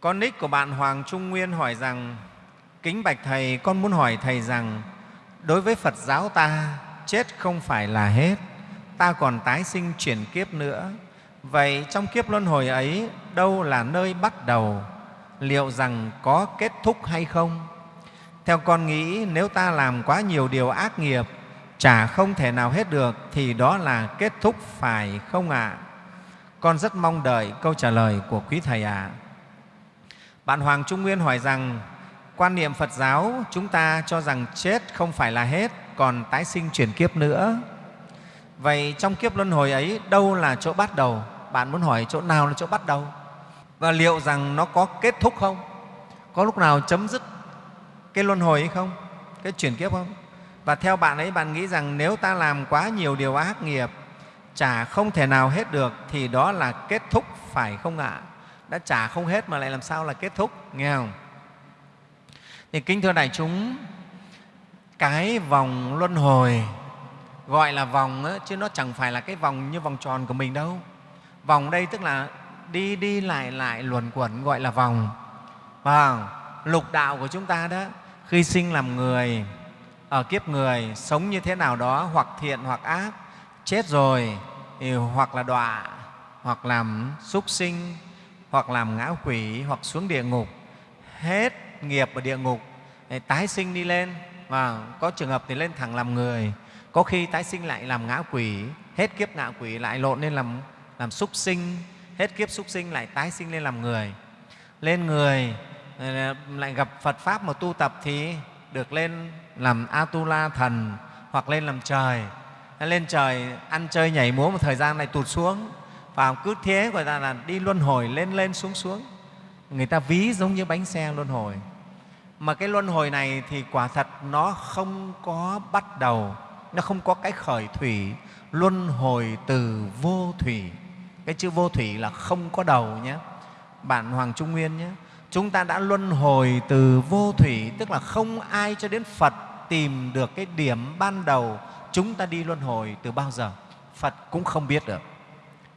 Con nick của bạn Hoàng Trung Nguyên hỏi rằng Kính bạch Thầy, con muốn hỏi Thầy rằng đối với Phật giáo ta, chết không phải là hết, ta còn tái sinh chuyển kiếp nữa. Vậy trong kiếp luân hồi ấy, đâu là nơi bắt đầu? Liệu rằng có kết thúc hay không? Theo con nghĩ, nếu ta làm quá nhiều điều ác nghiệp, chả không thể nào hết được, thì đó là kết thúc phải không ạ? À? Con rất mong đợi câu trả lời của quý Thầy ạ. À. Bạn Hoàng Trung Nguyên hỏi rằng, quan niệm Phật giáo chúng ta cho rằng chết không phải là hết, còn tái sinh chuyển kiếp nữa. Vậy trong kiếp luân hồi ấy, đâu là chỗ bắt đầu? Bạn muốn hỏi chỗ nào là chỗ bắt đầu? Và liệu rằng nó có kết thúc không? Có lúc nào chấm dứt cái luân hồi ấy không? Cái chuyển kiếp không? Và theo bạn ấy, bạn nghĩ rằng nếu ta làm quá nhiều điều ác nghiệp, chả không thể nào hết được, thì đó là kết thúc, phải không ạ? Đã trả không hết mà lại làm sao là kết thúc, nghe không? Thì kính thưa đại chúng, cái vòng luân hồi gọi là vòng ấy, chứ nó chẳng phải là cái vòng như vòng tròn của mình đâu. Vòng đây tức là đi đi lại lại luẩn quẩn gọi là vòng. Và lục đạo của chúng ta đó, khi sinh làm người, ở kiếp người, sống như thế nào đó, hoặc thiện hoặc ác, chết rồi thì hoặc là đọa, hoặc làm súc sinh, hoặc làm ngã quỷ, hoặc xuống địa ngục. Hết nghiệp ở địa ngục, tái sinh đi lên, và có trường hợp thì lên thẳng làm người, có khi tái sinh lại làm ngã quỷ, hết kiếp ngã quỷ lại lộn lên làm, làm súc sinh, hết kiếp súc sinh lại tái sinh lên làm người. Lên người lại gặp Phật Pháp mà tu tập thì được lên làm Atula thần hoặc lên làm trời. Lên trời ăn chơi nhảy múa một thời gian lại tụt xuống và cứ thế gọi là, là đi luân hồi lên lên xuống xuống. Người ta ví giống như bánh xe luân hồi. Mà cái luân hồi này thì quả thật nó không có bắt đầu nó không có cái khởi thủy luân hồi từ vô thủy. Cái chữ vô thủy là không có đầu nhé. Bạn hoàng trung nguyên nhé chúng ta đã luân hồi từ vô thủy tức là không ai cho đến phật tìm được cái điểm ban đầu. Chúng ta đi luân hồi từ bao giờ? Phật cũng không biết được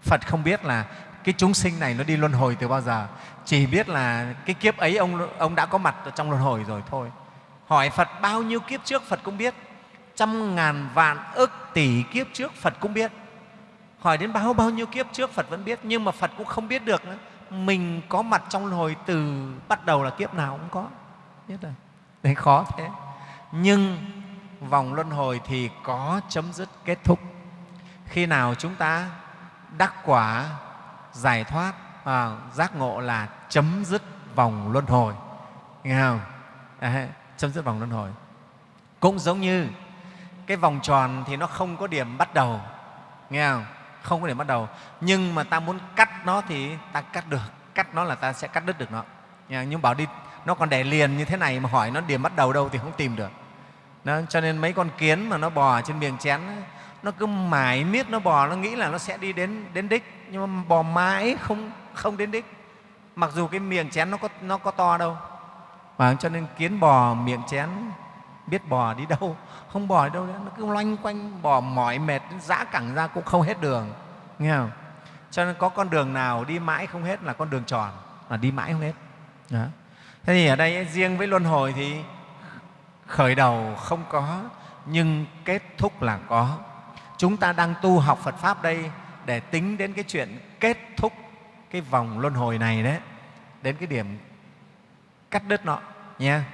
phật không biết là cái chúng sinh này nó đi luân hồi từ bao giờ chỉ biết là cái kiếp ấy ông ông đã có mặt ở trong luân hồi rồi thôi hỏi phật bao nhiêu kiếp trước phật cũng biết trăm ngàn vạn ức tỷ kiếp trước Phật cũng biết. Hỏi đến bao bao nhiêu kiếp trước Phật vẫn biết, nhưng mà Phật cũng không biết được nữa. Mình có mặt trong luân hồi từ bắt đầu là kiếp nào cũng có. Biết rồi. Đấy khó thế. Nhưng vòng luân hồi thì có chấm dứt kết thúc. Khi nào chúng ta đắc quả, giải thoát, à, giác ngộ là chấm dứt vòng luân hồi. Nghe không? À, chấm dứt vòng luân hồi. Cũng giống như cái vòng tròn thì nó không có điểm bắt đầu. Nghe không? Không có điểm bắt đầu. Nhưng mà ta muốn cắt nó thì ta cắt được. Cắt nó là ta sẽ cắt đứt được nó. Nhưng bảo đi nó còn để liền như thế này mà hỏi nó điểm bắt đầu đâu thì không tìm được. Đó, cho nên mấy con kiến mà nó bò trên miệng chén nó cứ mãi miết, nó bò, nó nghĩ là nó sẽ đi đến đến đích. Nhưng mà bò mãi không không đến đích. Mặc dù cái miệng chén nó có nó có to đâu. Và cho nên kiến bò, miệng chén, biết bò đi đâu. Không bò đi đâu nữa. Nó cứ loanh quanh, bò mỏi mệt dã cẳng ra cũng không hết đường. Nghe không? Cho nên có con đường nào đi mãi không hết là con đường tròn. Là đi mãi không hết. Đó. thế thì ở đây riêng với luân hồi thì khởi đầu không có, nhưng kết thúc là có chúng ta đang tu học phật pháp đây để tính đến cái chuyện kết thúc cái vòng luân hồi này đấy, đến cái điểm cắt đứt nó nha